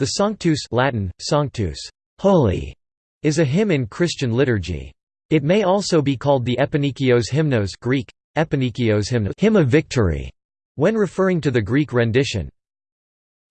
The Sanctus Latin, Sanctus, holy, is a hymn in Christian liturgy. It may also be called the Epinikios hymnos Greek, Epinikios hymn, hymn of victory, when referring to the Greek rendition.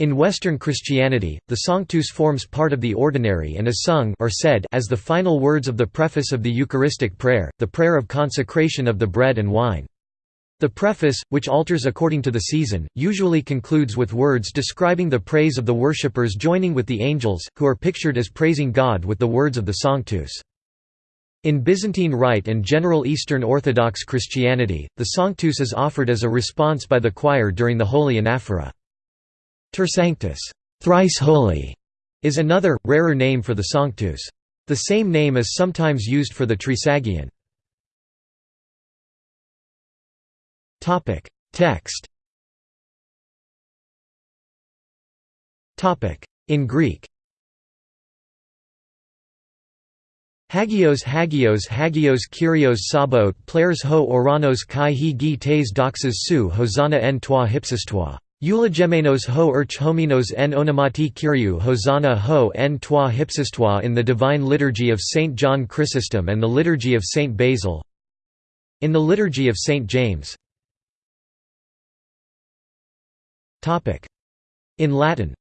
In Western Christianity, the Sanctus forms part of the ordinary and is sung or said as the final words of the preface of the Eucharistic prayer, the prayer of consecration of the bread and wine. The preface, which alters according to the season, usually concludes with words describing the praise of the worshippers joining with the angels, who are pictured as praising God with the words of the Sanctus. In Byzantine Rite and general Eastern Orthodox Christianity, the Sanctus is offered as a response by the choir during the Holy Anaphora. Ter Sanctus thrice holy", is another, rarer name for the Sanctus. The same name is sometimes used for the Trisagion. Topic: Text. Topic: In Greek. Hagios Hagios Hagios Kyrios Sabot Plares ho oranos kai he gi tes doxas su hosanna en toi hypsistoi. Eulogemenos ho urch hominos en onomati Kyriou hosanna ho en toi hypsistoi in the Divine Liturgy of St. John Chrysostom and the Liturgy of St. Basil In the Liturgy of St. James In Latin.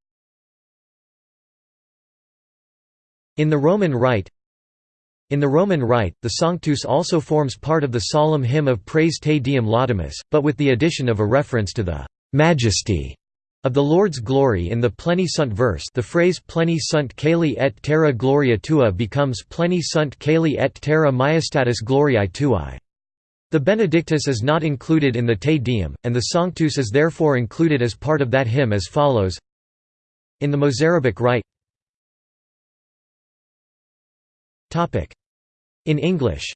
In the Roman Rite. In the Roman Rite, the Sanctus also forms part of the solemn hymn of praise Te Deum Laudamus, but with the addition of a reference to the «majesty» of the Lord's glory in the Pleni Sunt verse. The phrase Pleni sunt caeli et terra gloria tua becomes Pleni sunt caeli et terra majestatis gloriae tuae. The Benedictus is not included in the Te Deum, and the Sanctus is therefore included as part of that hymn as follows. In the Mozarabic Rite. In English.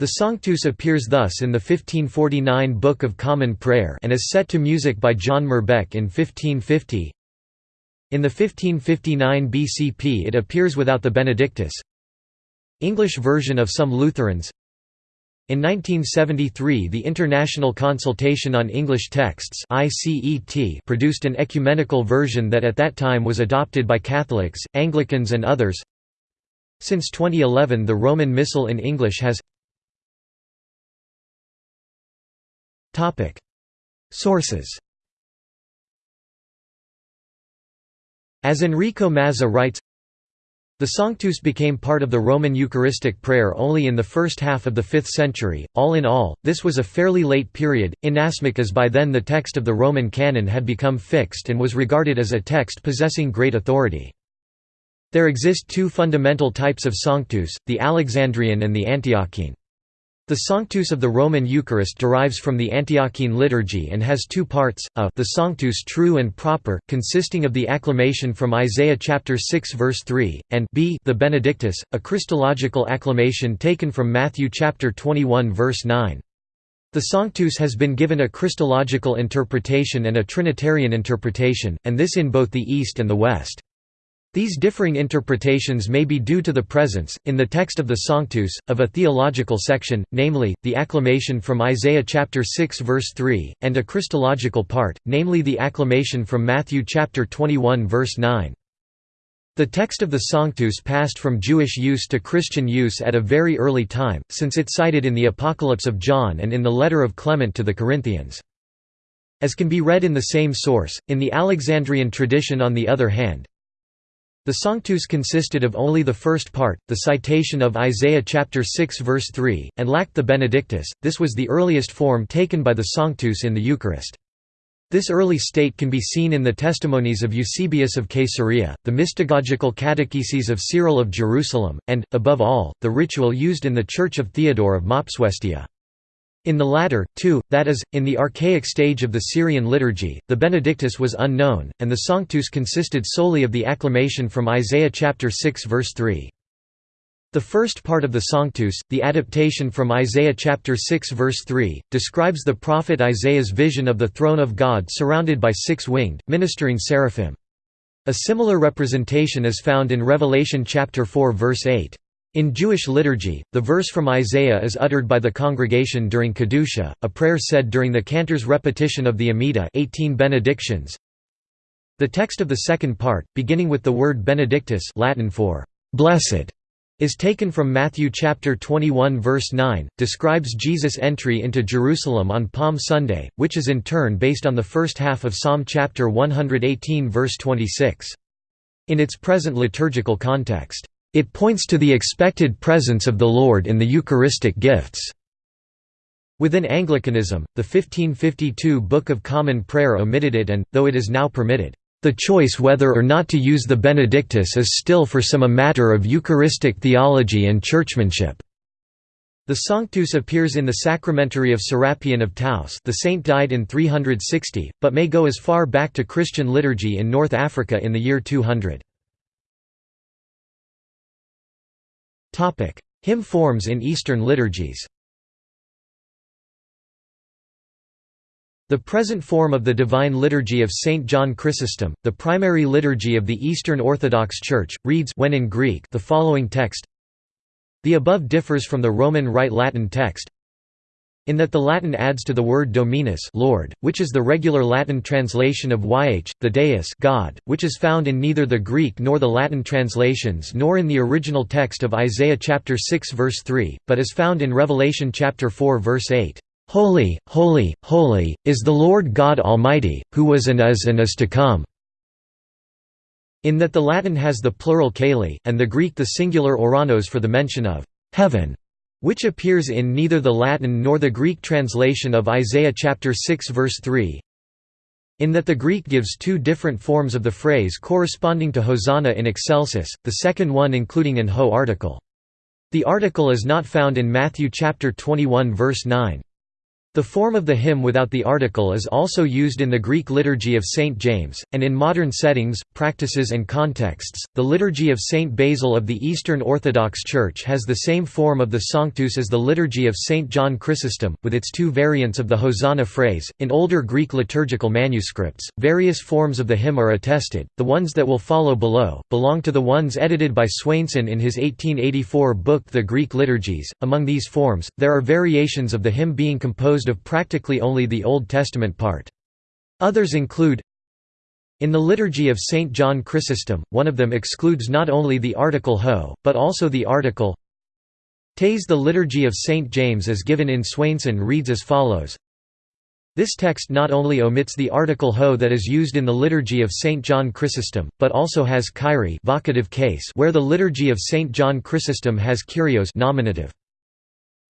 The Sanctus appears thus in the 1549 Book of Common Prayer and is set to music by John Merbecke in 1550 In the 1559 BCP it appears without the Benedictus English version of some Lutherans. In 1973 the International Consultation on English Texts produced an ecumenical version that at that time was adopted by Catholics, Anglicans and others. Since 2011 the Roman Missal in English has Sources. As Enrico Mazza writes the Sanctus became part of the Roman Eucharistic prayer only in the first half of the 5th century. All in all, this was a fairly late period, inasmuch as by then the text of the Roman canon had become fixed and was regarded as a text possessing great authority. There exist two fundamental types of Sanctus, the Alexandrian and the Antiochene. The Sanctus of the Roman Eucharist derives from the Antiochene liturgy and has two parts, a the Sanctus true and proper, consisting of the acclamation from Isaiah chapter 6 verse 3, and b the Benedictus, a Christological acclamation taken from Matthew chapter 21 verse 9. The Sanctus has been given a Christological interpretation and a Trinitarian interpretation, and this in both the East and the West. These differing interpretations may be due to the presence, in the text of the Sanctus, of a theological section, namely, the acclamation from Isaiah chapter 6 verse 3, and a Christological part, namely the acclamation from Matthew chapter 21 verse 9. The text of the Sanctus passed from Jewish use to Christian use at a very early time, since it cited in the Apocalypse of John and in the letter of Clement to the Corinthians. As can be read in the same source, in the Alexandrian tradition on the other hand, the Sanctus consisted of only the first part, the citation of Isaiah chapter 6 verse 3, and lacked the Benedictus. This was the earliest form taken by the Sanctus in the Eucharist. This early state can be seen in the testimonies of Eusebius of Caesarea, the mystagogical catecheses of Cyril of Jerusalem, and, above all, the ritual used in the Church of Theodore of Mopsuestia. In the latter, too, that is, in the archaic stage of the Syrian liturgy, the Benedictus was unknown, and the Sanctus consisted solely of the acclamation from Isaiah chapter 6 verse 3. The first part of the Sanctus, the adaptation from Isaiah chapter 6 verse 3, describes the prophet Isaiah's vision of the throne of God surrounded by six-winged, ministering seraphim. A similar representation is found in Revelation chapter 4 verse 8. In Jewish liturgy, the verse from Isaiah is uttered by the congregation during Kedusha, a prayer said during the cantor's repetition of the Amidah 18 benedictions. The text of the second part, beginning with the word benedictus Latin for «blessed», is taken from Matthew chapter 21 verse 9, describes Jesus' entry into Jerusalem on Palm Sunday, which is in turn based on the first half of Psalm chapter 118 verse 26. In its present liturgical context, it points to the expected presence of the Lord in the Eucharistic gifts. Within Anglicanism, the 1552 Book of Common Prayer omitted it and, though it is now permitted, the choice whether or not to use the Benedictus is still for some a matter of Eucharistic theology and churchmanship. The Sanctus appears in the Sacramentary of Serapion of Taos the saint died in 360, but may go as far back to Christian liturgy in North Africa in the year 200. Topic: Hymn forms in Eastern liturgies. The present form of the Divine Liturgy of St. John Chrysostom, the primary liturgy of the Eastern Orthodox Church, reads when in Greek the following text The above differs from the Roman Rite Latin text, in that the Latin adds to the word Dominus Lord, which is the regular Latin translation of YH, the Deus God, which is found in neither the Greek nor the Latin translations nor in the original text of Isaiah chapter 6 verse 3, but is found in Revelation chapter 4 verse 8. Holy, holy, holy, is the Lord God Almighty, who was and is and is to come." In that the Latin has the plural caeli, and the Greek the singular oranos for the mention of «heaven» which appears in neither the Latin nor the Greek translation of Isaiah chapter 6 verse 3 in that the Greek gives two different forms of the phrase corresponding to Hosanna in excelsis, the second one including an ho article. The article is not found in Matthew chapter 21 verse 9. The form of the hymn without the article is also used in the Greek liturgy of St. James, and in modern settings, practices and contexts. The liturgy of St. Basil of the Eastern Orthodox Church has the same form of the Sanctus as the liturgy of St. John Chrysostom, with its two variants of the Hosanna phrase. In older Greek liturgical manuscripts, various forms of the hymn are attested. The ones that will follow below belong to the ones edited by Swainson in his 1884 book The Greek Liturgies. Among these forms, there are variations of the hymn being composed composed of practically only the Old Testament part. Others include in the Liturgy of St. John Chrysostom, one of them excludes not only the article ho, but also the article tes. The Liturgy of St. James as given in Swainson reads as follows this text not only omits the article ho that is used in the Liturgy of St. John Chrysostom, but also has kyrie vocative case where the Liturgy of St. John Chrysostom has kyrios nominative.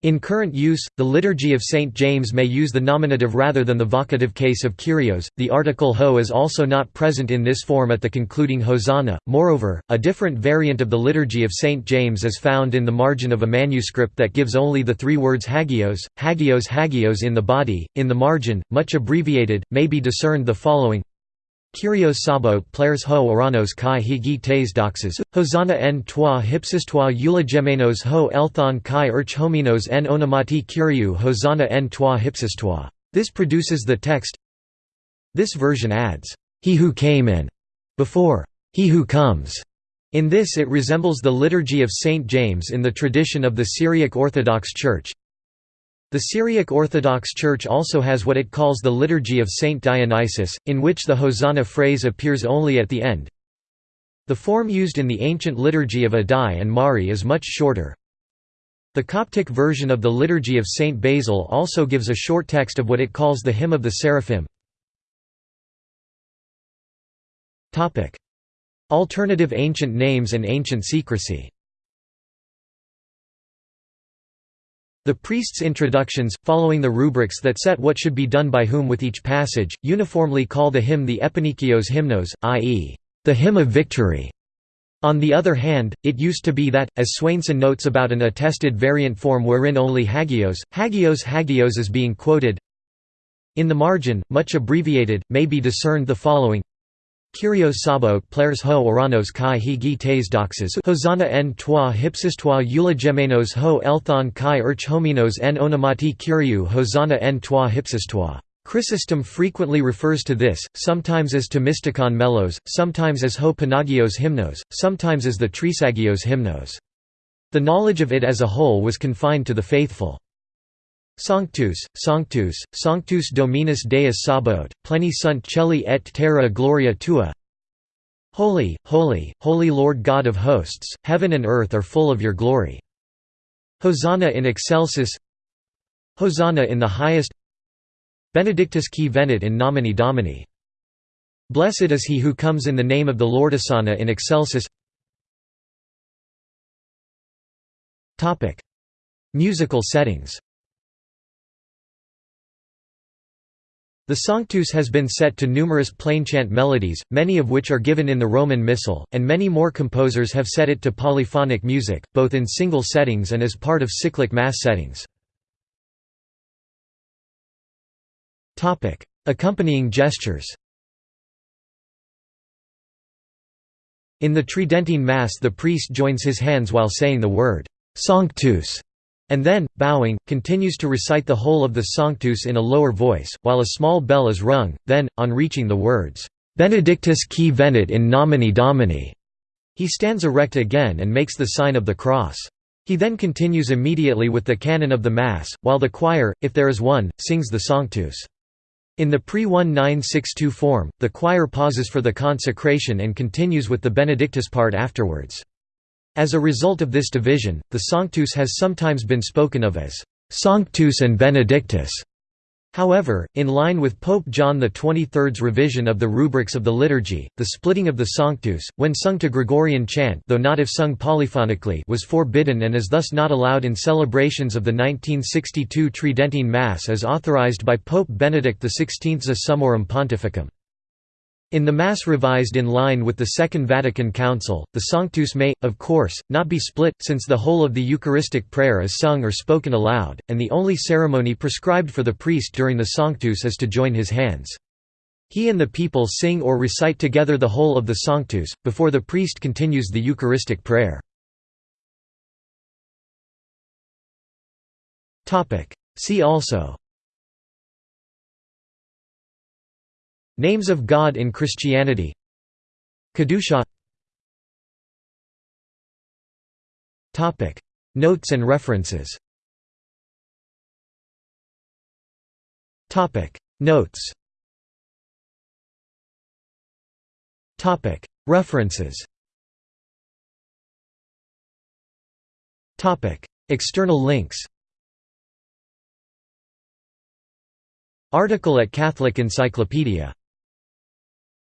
In current use, the Liturgy of St. James may use the nominative rather than the vocative case of Kyrios. The article ho is also not present in this form at the concluding Hosanna. Moreover, a different variant of the Liturgy of St. James is found in the margin of a manuscript that gives only the three words hagios, hagios, hagios in the body. In the margin, much abbreviated, may be discerned the following Kyrios sabo plares ho oranos kai higi tes doxas, hosanna en toi toi eulogemenos ho elthon kai urch hominos en onamati kyriou hosanna en toi hypsis toi. This produces the text This version adds, he who came in, before, he who comes. In this it resembles the Liturgy of St. James in the tradition of the Syriac Orthodox Church, the Syriac Orthodox Church also has what it calls the Liturgy of Saint Dionysius, in which the Hosanna phrase appears only at the end. The form used in the ancient liturgy of Addai and Mari is much shorter. The Coptic version of the Liturgy of Saint Basil also gives a short text of what it calls the Hymn of the Seraphim. Alternative ancient names and ancient secrecy The priest's introductions, following the rubrics that set what should be done by whom with each passage, uniformly call the hymn the Epinikios hymnos, i.e., the hymn of victory. On the other hand, it used to be that, as Swainson notes about an attested variant form wherein only hagios, hagios hagios is being quoted, in the margin, much abbreviated, may be discerned the following Kyrios sabo plares ho oranos kai higi tes doxas hosanna en toi toi eulogemenos ho elthon kai urch hominos en onamati kyriou hosanna en toi hypsis toi. Chrysostom frequently refers to this, sometimes as to mystikon melos, sometimes as ho panagios hymnos, sometimes as the trisagios hymnos. The knowledge of it as a whole was confined to the faithful. Sanctus, Sanctus, Sanctus Dominus Deus Sabaoth, pleni sunt celi et terra gloria tua. Holy, holy, holy Lord God of hosts, heaven and earth are full of your glory. Hosanna in excelsis. Hosanna in the highest. Benedictus qui venit in nomine Domini. Blessed is he who comes in the name of the Lord Hosanna in excelsis. Musical settings The Sanctus has been set to numerous plainchant melodies, many of which are given in the Roman Missal, and many more composers have set it to polyphonic music, both in single settings and as part of cyclic mass settings. Accompanying gestures In the Tridentine Mass the priest joins his hands while saying the word, Sanctus and then, bowing, continues to recite the whole of the Sanctus in a lower voice, while a small bell is rung, then, on reaching the words, "'Benedictus qui venit in nomine Domini' he stands erect again and makes the sign of the cross. He then continues immediately with the canon of the Mass, while the choir, if there is one, sings the Sanctus. In the pre-1962 form, the choir pauses for the consecration and continues with the Benedictus part afterwards. As a result of this division, the Sanctus has sometimes been spoken of as Sanctus and Benedictus. However, in line with Pope John XXIII's revision of the rubrics of the liturgy, the splitting of the Sanctus, when sung to Gregorian chant though not if sung polyphonically was forbidden and is thus not allowed in celebrations of the 1962 Tridentine Mass as authorized by Pope Benedict XVI's Summorum Pontificum. In the Mass revised in line with the Second Vatican Council, the Sanctus may, of course, not be split, since the whole of the Eucharistic prayer is sung or spoken aloud, and the only ceremony prescribed for the priest during the Sanctus is to join his hands. He and the people sing or recite together the whole of the Sanctus, before the priest continues the Eucharistic prayer. See also Names of God in Christianity. Kedusha. Notes and references. Notes. References. Topic. External links. Article at Catholic Encyclopedia